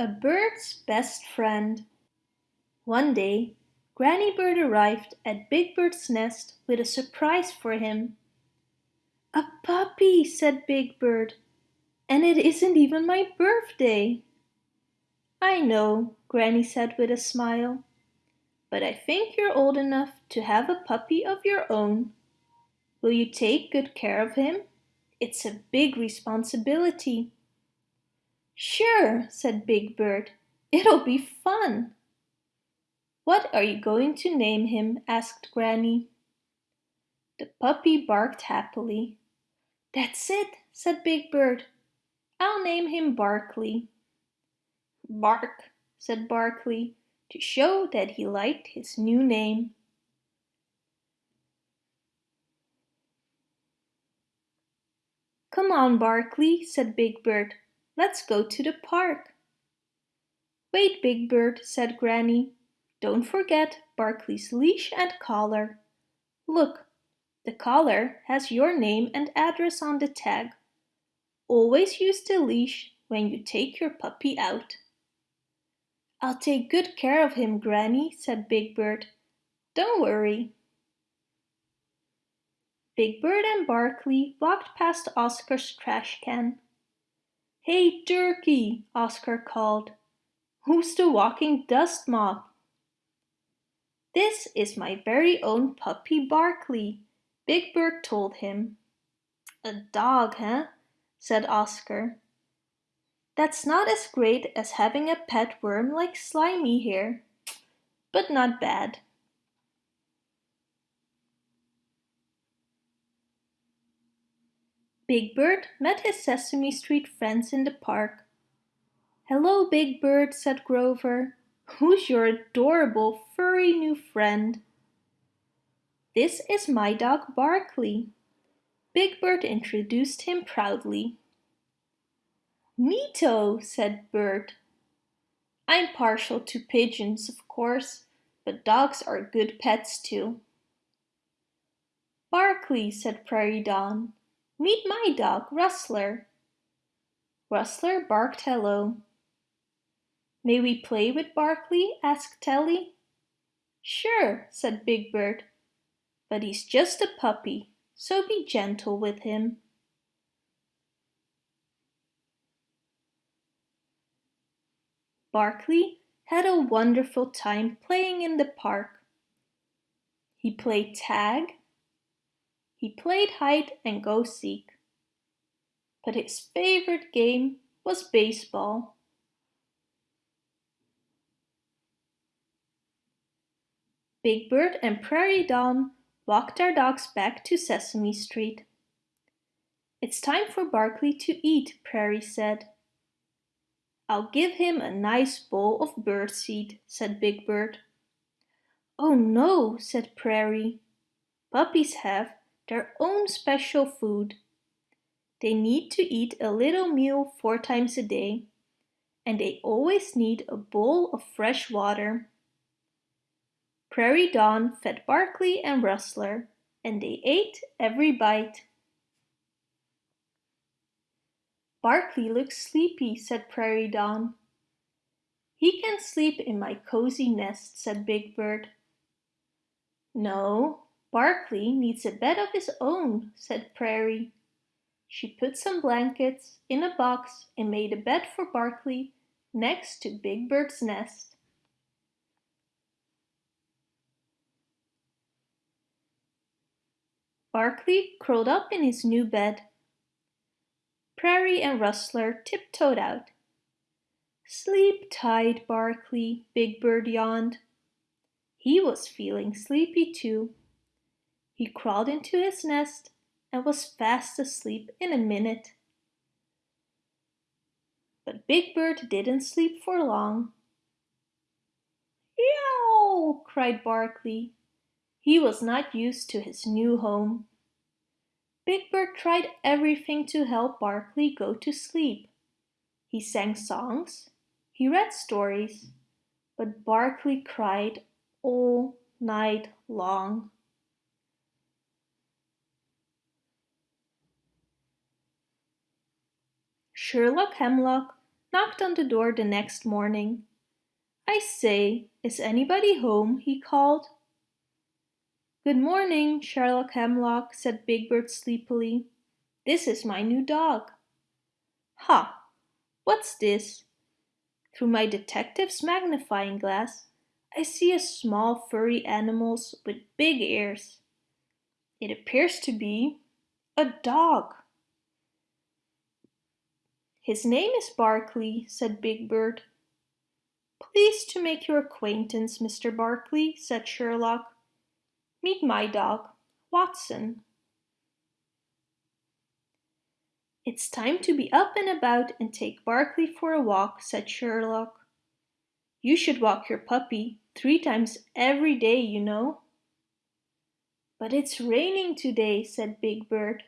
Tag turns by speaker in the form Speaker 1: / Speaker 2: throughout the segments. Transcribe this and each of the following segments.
Speaker 1: A bird's best friend. One day, Granny Bird arrived at Big Bird's nest with a surprise for him. A puppy, said Big Bird, and it isn't even my birthday. I know, Granny said with a smile, but I think you're old enough to have a puppy of your own. Will you take good care of him? It's a big responsibility. Sure, said Big Bird. It'll be fun. What are you going to name him? asked Granny. The puppy barked happily. That's it, said Big Bird. I'll name him Barkley. Bark, said Barkley, to show that he liked his new name. Come on, Barkley, said Big Bird. Let's go to the park. Wait, Big Bird, said Granny. Don't forget Barkley's leash and collar. Look, the collar has your name and address on the tag. Always use the leash when you take your puppy out. I'll take good care of him, Granny, said Big Bird. Don't worry. Big Bird and Barkley walked past Oscar's trash can. Hey, Turkey, Oscar called. Who's the walking dust mop? This is my very own puppy Barkley, Big Bird told him. A dog, huh? said Oscar. That's not as great as having a pet worm like Slimy here, but not bad. Big Bird met his Sesame Street friends in the park. Hello, Big Bert, said Grover. Who's your adorable, furry new friend? This is my dog Barkley. Big Bird introduced him proudly. Neato, said Bird. I'm partial to pigeons, of course, but dogs are good pets too. Barkley, said Prairie Dawn. Meet my dog, Rustler. Rustler barked hello. May we play with Barkley? asked Telly. Sure, said Big Bird. But he's just a puppy, so be gentle with him. Barkley had a wonderful time playing in the park. He played tag, he played hide and go seek. But his favorite game was baseball. Big Bird and Prairie Dawn walked their dogs back to Sesame Street. It's time for Barkley to eat, Prairie said. I'll give him a nice bowl of birdseed, said Big Bird. Oh no, said Prairie. Puppies have their own special food. They need to eat a little meal four times a day, and they always need a bowl of fresh water. Prairie Dawn fed Barkley and Rustler, and they ate every bite. Barkley looks sleepy, said Prairie Dawn. He can sleep in my cozy nest, said Big Bird. No, Barkley needs a bed of his own, said Prairie. She put some blankets in a box and made a bed for Barkley next to Big Bird's nest. Barkley curled up in his new bed. Prairie and Rustler tiptoed out. Sleep tight, Barkley, Big Bird yawned. He was feeling sleepy too. He crawled into his nest and was fast asleep in a minute. But Big Bird didn't sleep for long. Yow! cried Barkley. He was not used to his new home. Big Bird tried everything to help Barkley go to sleep. He sang songs, he read stories, but Barkley cried all night long. Sherlock Hemlock knocked on the door the next morning. I say, is anybody home? he called. Good morning, Sherlock Hemlock, said Big Bird sleepily. This is my new dog. Ha! What's this? Through my detective's magnifying glass, I see a small furry animal with big ears. It appears to be a dog. His name is Barkley, said Big Bird. Pleased to make your acquaintance, Mr. Barkley, said Sherlock. Meet my dog, Watson. It's time to be up and about and take Barkley for a walk, said Sherlock. You should walk your puppy three times every day, you know. But it's raining today, said Big Bird.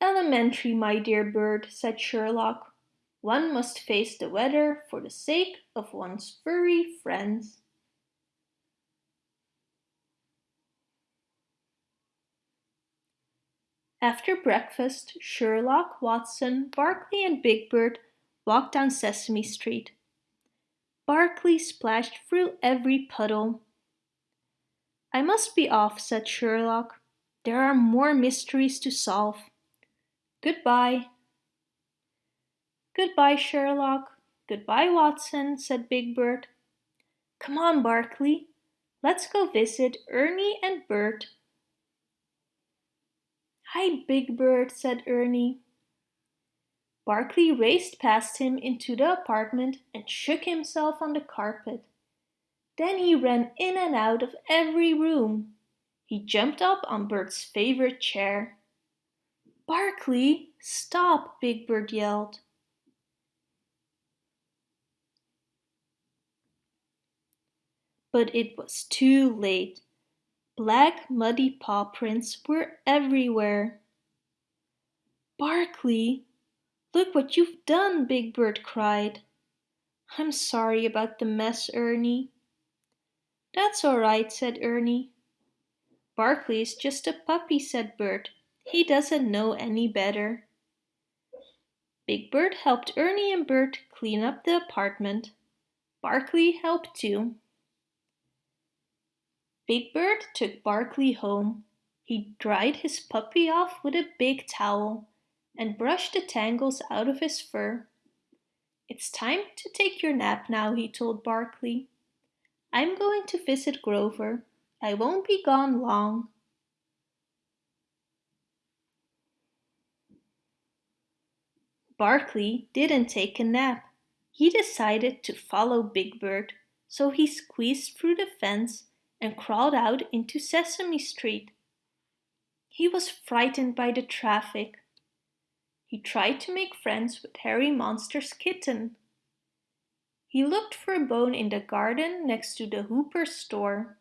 Speaker 1: Elementary, my dear bird, said Sherlock. One must face the weather for the sake of one's furry friends. After breakfast, Sherlock, Watson, Barkley and Big Bird walked down Sesame Street. Barkley splashed through every puddle. I must be off, said Sherlock. There are more mysteries to solve. Goodbye. Goodbye, Sherlock. Goodbye, Watson, said Big Bird. Come on, Barkley. Let's go visit Ernie and Bert. Hi, Big Bird, said Ernie. Barkley raced past him into the apartment and shook himself on the carpet. Then he ran in and out of every room. He jumped up on Bert's favorite chair. Barkley, stop, Big Bird yelled. But it was too late. Black muddy paw prints were everywhere. Barkley, look what you've done, Big Bird cried. I'm sorry about the mess, Ernie. That's all right, said Ernie. Barkley's just a puppy, said Bert. He doesn't know any better. Big Bird helped Ernie and Bert clean up the apartment. Barkley helped too. Big Bird took Barkley home. He dried his puppy off with a big towel and brushed the tangles out of his fur. It's time to take your nap now, he told Barkley. I'm going to visit Grover. I won't be gone long. Barkley didn't take a nap. He decided to follow Big Bird, so he squeezed through the fence and crawled out into Sesame Street. He was frightened by the traffic. He tried to make friends with Herry Monster's kitten. He looked for a bone in the garden next to the Hooper store.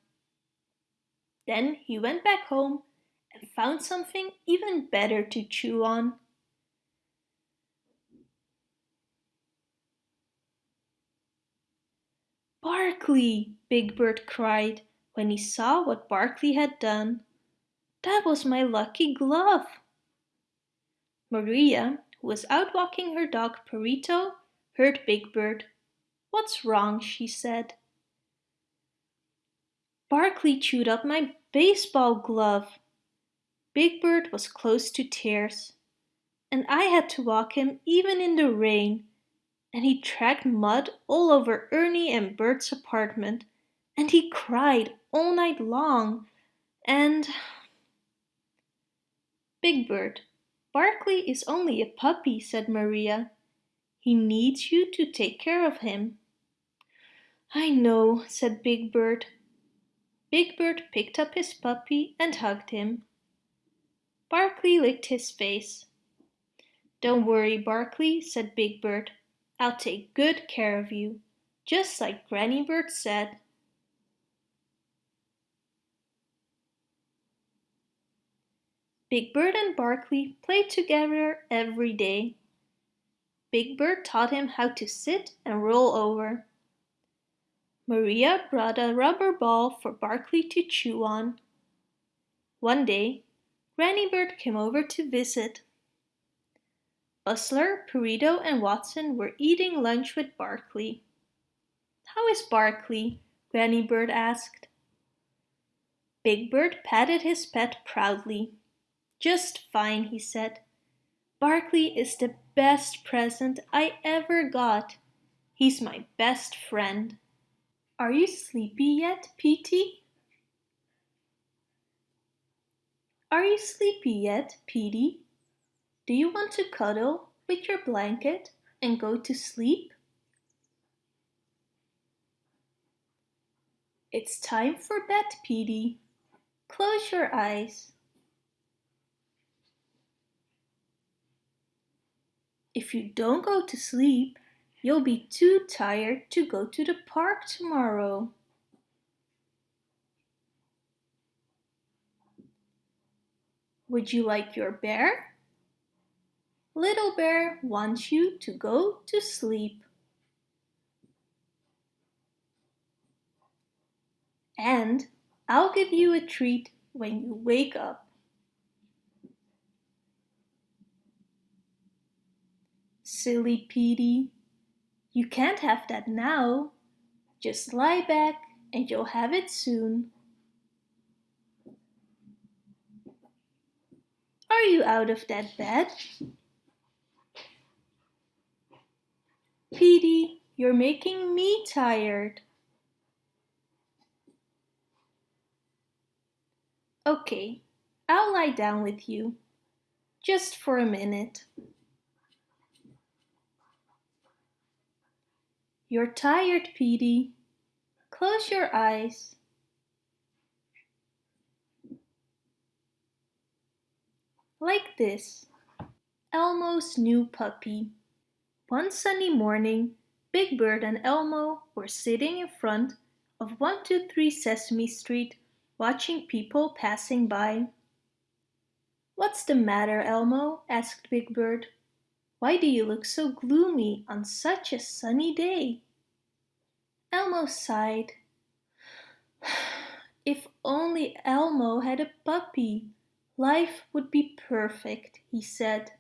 Speaker 1: Then he went back home and found something even better to chew on. Barkley, Big Bird cried when he saw what Barkley had done. That was my lucky glove. Maria, who was out walking her dog Perito, heard Big Bird. What's wrong? she said. Barkley chewed up my baseball glove. Big Bird was close to tears, and I had to walk him even in the rain and he tracked mud all over Ernie and Bert's apartment, and he cried all night long, and... Big Bird, Barkley is only a puppy, said Maria. He needs you to take care of him. I know, said Big Bird. Big Bird picked up his puppy and hugged him. Barkley licked his face. Don't worry, Barkley, said Big Bird. I'll take good care of you, just like Granny Bird said. Big Bird and Barkley played together every day. Big Bird taught him how to sit and roll over. Maria brought a rubber ball for Barkley to chew on. One day, Granny Bird came over to visit. Rustler, Perito, and Watson were eating lunch with Barkley. How is Barkley? Granny Bird asked. Big Bird patted his pet proudly. Just fine, he said. Barkley is the best present I ever got. He's my best friend. Are you sleepy yet, Petey? Are you sleepy yet, Petey? Do you want to cuddle with your blanket and go to sleep? It's time for bed, Petey. Close your eyes. If you don't go to sleep, you'll be too tired to go to the park tomorrow. Would you like your bear? Little Bear wants you to go to sleep. And I'll give you a treat when you wake up. Silly Petey, you can't have that now. Just lie back and you'll have it soon. Are you out of that bed? Petey, you're making me tired. Okay, I'll lie down with you. Just for a minute. You're tired, Petey. Close your eyes. Like this. Elmo's new puppy. One sunny morning, Big Bird and Elmo were sitting in front of 123 Sesame Street watching people passing by. What's the matter, Elmo? asked Big Bird. Why do you look so gloomy on such a sunny day? Elmo sighed. If only Elmo had a puppy, life would be perfect, he said.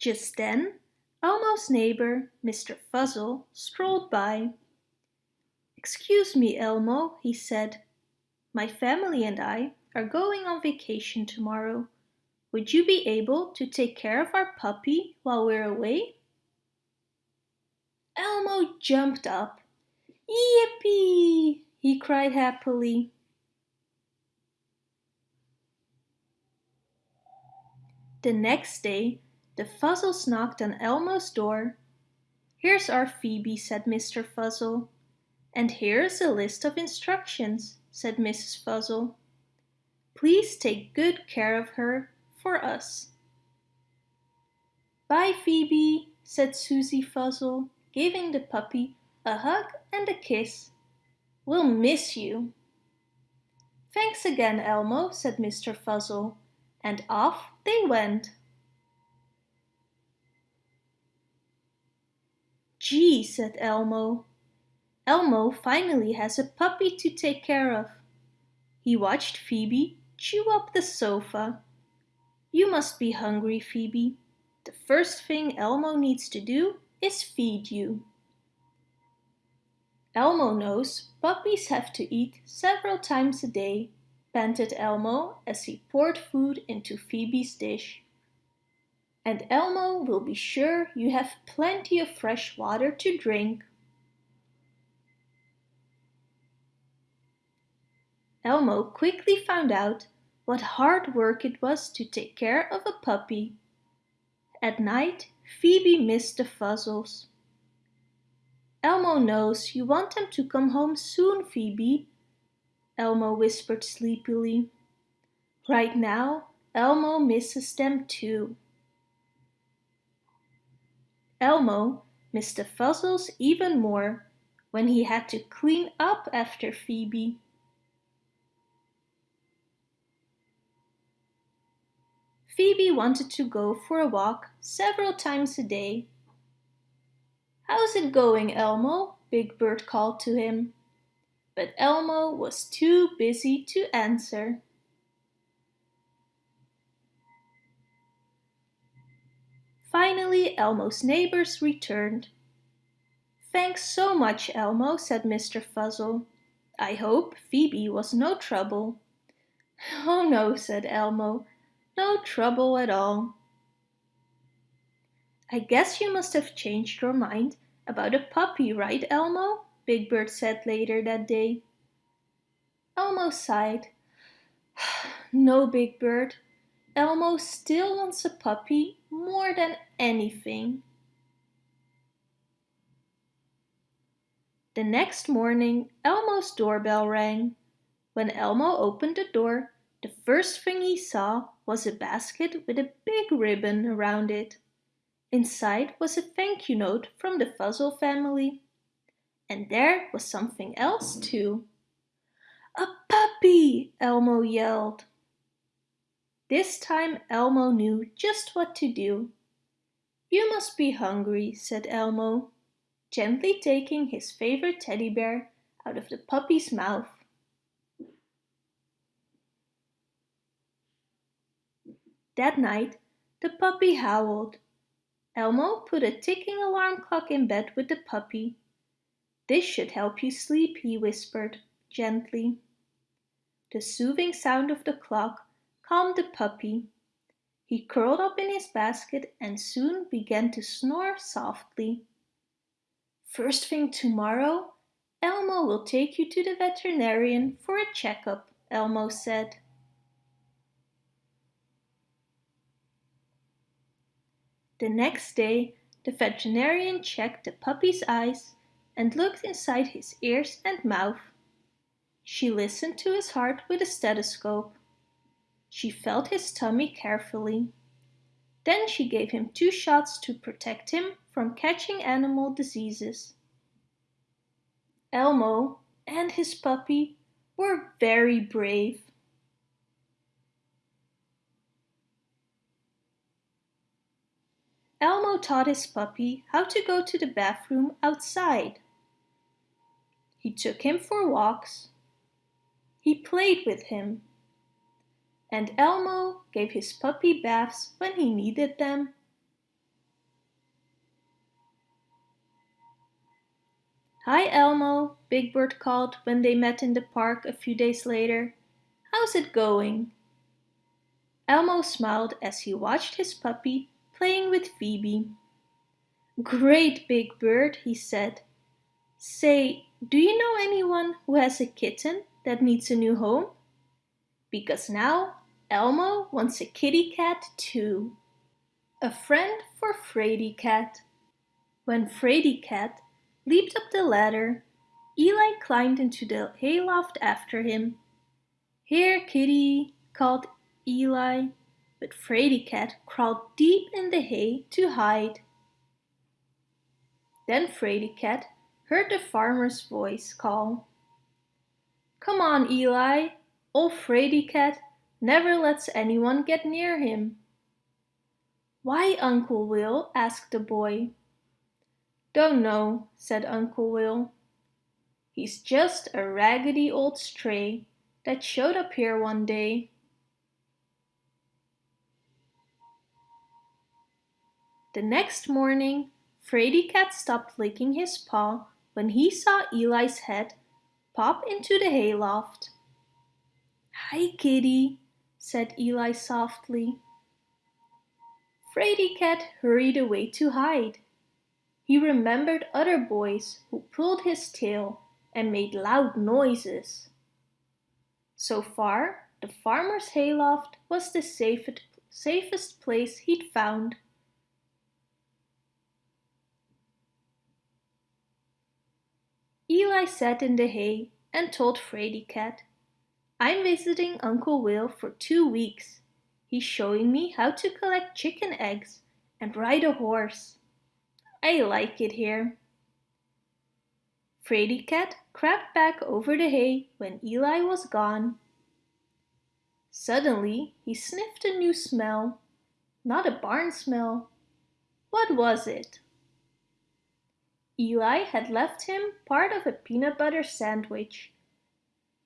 Speaker 1: Just then, Elmo's neighbor, Mr. Fuzzle, strolled by. Excuse me, Elmo, he said. My family and I are going on vacation tomorrow. Would you be able to take care of our puppy while we're away? Elmo jumped up. Yippee! he cried happily. The next day, the Fuzzles knocked on Elmo's door. Here's our Phoebe, said Mr. Fuzzle. And here's a list of instructions, said Mrs. Fuzzle. Please take good care of her for us. Bye, Phoebe, said Susie Fuzzle, giving the puppy a hug and a kiss. We'll miss you. Thanks again, Elmo, said Mr. Fuzzle, and off they went. Gee, said Elmo. Elmo finally has a puppy to take care of. He watched Phoebe chew up the sofa. You must be hungry, Phoebe. The first thing Elmo needs to do is feed you. Elmo knows puppies have to eat several times a day, panted Elmo as he poured food into Phoebe's dish. And Elmo will be sure you have plenty of fresh water to drink. Elmo quickly found out what hard work it was to take care of a puppy. At night, Phoebe missed the Fuzzles. Elmo knows you want them to come home soon, Phoebe, Elmo whispered sleepily. Right now, Elmo misses them too. Elmo missed the Fuzzles even more when he had to clean up after Phoebe. Phoebe wanted to go for a walk several times a day. How's it going, Elmo? Big Bird called to him. But Elmo was too busy to answer. Finally Elmo's neighbors returned. Thanks so much, Elmo, said Mr. Fuzzle. I hope Phoebe was no trouble. Oh no, said Elmo, no trouble at all. I guess you must have changed your mind about a puppy, right, Elmo? Big Bird said later that day. Elmo sighed. no, Big Bird. Elmo still wants a puppy more than anything. The next morning, Elmo's doorbell rang. When Elmo opened the door, the first thing he saw was a basket with a big ribbon around it. Inside was a thank you note from the Fuzzle family. And there was something else too. A puppy! Elmo yelled. This time Elmo knew just what to do. You must be hungry, said Elmo, gently taking his favorite teddy bear out of the puppy's mouth. That night, the puppy howled. Elmo put a ticking alarm clock in bed with the puppy. This should help you sleep, he whispered, gently. The soothing sound of the clock calmed the puppy. He curled up in his basket and soon began to snore softly. First thing tomorrow, Elmo will take you to the veterinarian for a checkup, Elmo said. The next day, the veterinarian checked the puppy's eyes and looked inside his ears and mouth. She listened to his heart with a stethoscope. She felt his tummy carefully. Then she gave him two shots to protect him from catching animal diseases. Elmo and his puppy were very brave. Elmo taught his puppy how to go to the bathroom outside. He took him for walks. He played with him. And Elmo gave his puppy baths when he needed them. Hi Elmo, Big Bird called when they met in the park a few days later. How's it going? Elmo smiled as he watched his puppy playing with Phoebe. Great Big Bird, he said. Say, do you know anyone who has a kitten that needs a new home? Because now Elmo wants a kitty cat too. A friend for Fraidy Cat. When Fraidy Cat leaped up the ladder, Eli climbed into the hayloft after him. Here, kitty, called Eli but Fraidy Cat crawled deep in the hay to hide. Then Fraidy Cat heard the farmer's voice call. Come on, Eli, old Fraidy Cat never lets anyone get near him. Why, Uncle Will? asked the boy. Don't know, said Uncle Will. He's just a raggedy old stray that showed up here one day. The next morning, Fraidy Cat stopped licking his paw when he saw Eli's head pop into the hayloft. Hi, kitty, said Eli softly. Fraidy Cat hurried away to hide. He remembered other boys who pulled his tail and made loud noises. So far, the farmer's hayloft was the safest, safest place he'd found. Eli sat in the hay and told Fraidy Cat, I'm visiting Uncle Will for two weeks. He's showing me how to collect chicken eggs and ride a horse. I like it here. Fraidy Cat crept back over the hay when Eli was gone. Suddenly he sniffed a new smell. Not a barn smell. What was it? Eli had left him part of a peanut butter sandwich.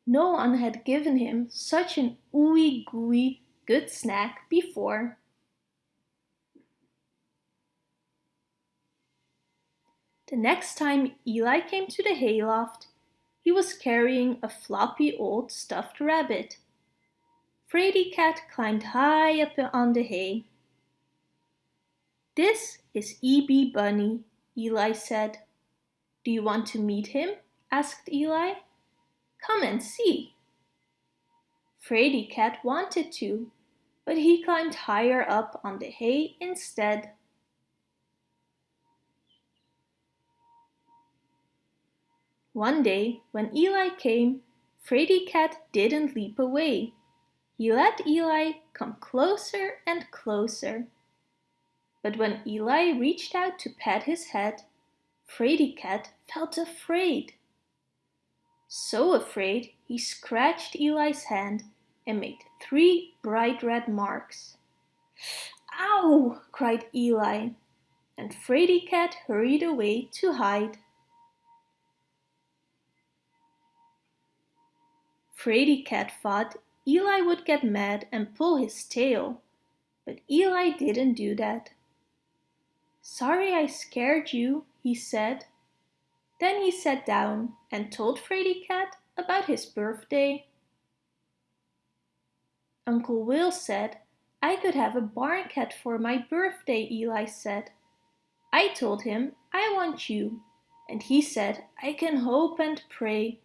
Speaker 1: No one had given him such an ooey gooey good snack before. The next time Eli came to the hayloft, he was carrying a floppy old stuffed rabbit. Fraidy Cat climbed high up on the hay. This is E.B. Bunny, Eli said. Do you want to meet him? asked Eli. Come and see. Fraidy Cat wanted to, but he climbed higher up on the hay instead. One day, when Eli came, Fraidy Cat didn't leap away. He let Eli come closer and closer. But when Eli reached out to pat his head, Fraidy Cat felt afraid. So afraid he scratched Eli's hand and made three bright red marks. Ow! cried Eli, and Fraidy Cat hurried away to hide. Fraidy Cat thought Eli would get mad and pull his tail, but Eli didn't do that. Sorry I scared you, he said. Then he sat down and told Fraidy Cat about his birthday. Uncle Will said I could have a barn cat for my birthday, Eli said. I told him I want you, and he said I can hope and pray,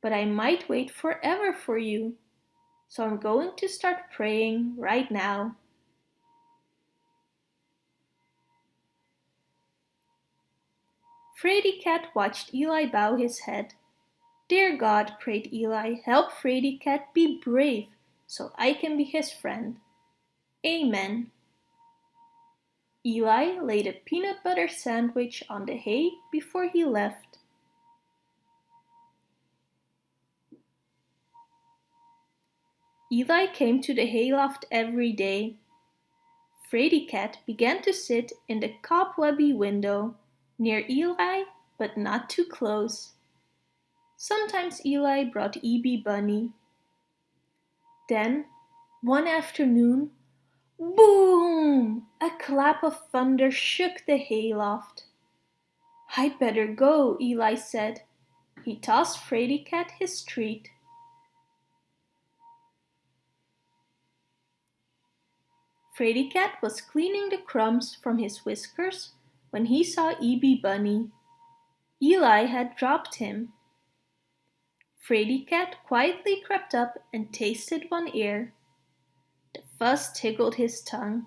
Speaker 1: but I might wait forever for you. So I'm going to start praying right now. Fraidy Cat watched Eli bow his head. Dear God, prayed Eli, help Fraidy Cat be brave so I can be his friend. Amen. Eli laid a peanut butter sandwich on the hay before he left. Eli came to the hayloft every day. Fraidy Cat began to sit in the cobwebby window near Eli but not too close. Sometimes Eli brought E.B. Bunny then, one afternoon, boom! A clap of thunder shook the hayloft. I'd better go, Eli said. He tossed Fraidy Cat his treat. Fraidy Cat was cleaning the crumbs from his whiskers when he saw E.B. Bunny. Eli had dropped him. Fraidy Cat quietly crept up and tasted one ear. The fuzz tickled his tongue.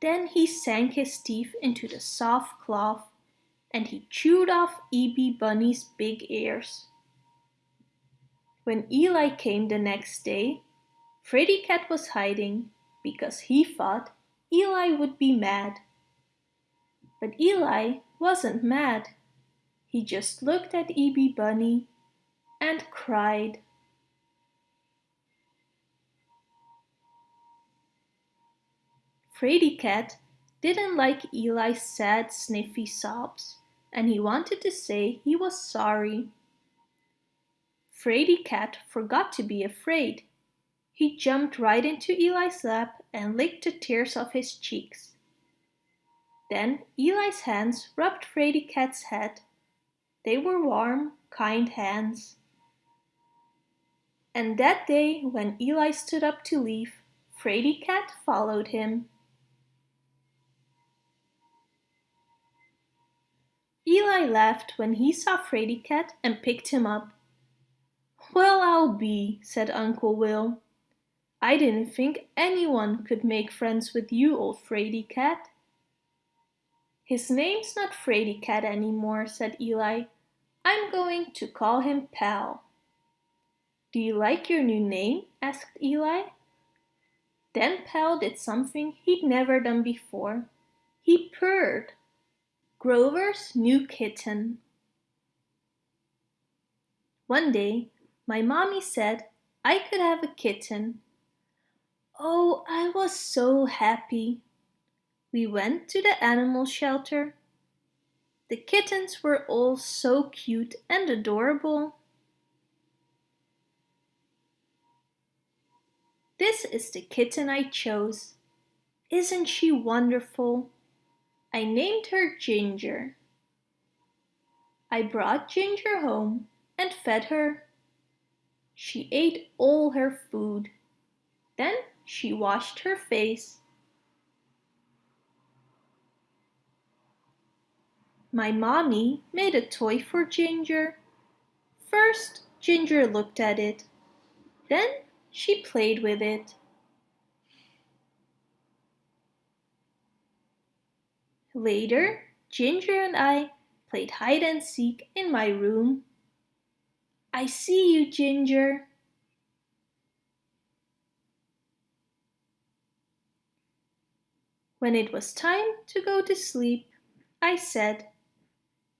Speaker 1: Then he sank his teeth into the soft cloth and he chewed off E.B. Bunny's big ears. When Eli came the next day, Fraidy Cat was hiding because he thought Eli would be mad. But Eli wasn't mad. He just looked at E.B. Bunny and cried. Fraidy Cat didn't like Eli's sad sniffy sobs and he wanted to say he was sorry. Fraidy Cat forgot to be afraid. He jumped right into Eli's lap and licked the tears off his cheeks. Then Eli's hands rubbed Fraidy Cat's head. They were warm, kind hands. And that day when Eli stood up to leave, Fraidy Cat followed him. Eli laughed when he saw Fraidy Cat and picked him up. Well, I'll be, said Uncle Will. I didn't think anyone could make friends with you, old Fraidy Cat. His name's not Fraidy Cat anymore, said Eli. I'm going to call him Pal. Do you like your new name? asked Eli. Then Pal did something he'd never done before. He purred. Grover's new kitten. One day, my mommy said I could have a kitten. Oh, I was so happy. We went to the animal shelter. The kittens were all so cute and adorable. This is the kitten I chose. Isn't she wonderful? I named her Ginger. I brought Ginger home and fed her. She ate all her food. Then she washed her face. My mommy made a toy for Ginger. First, Ginger looked at it. Then she played with it. Later, Ginger and I played hide and seek in my room. I see you, Ginger. When it was time to go to sleep, I said,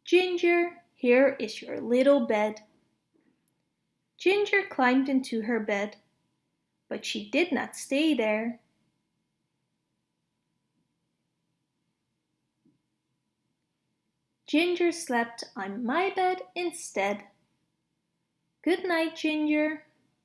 Speaker 1: Ginger, here is your little bed. Ginger climbed into her bed, but she did not stay there. Ginger slept on my bed instead. Good night, Ginger.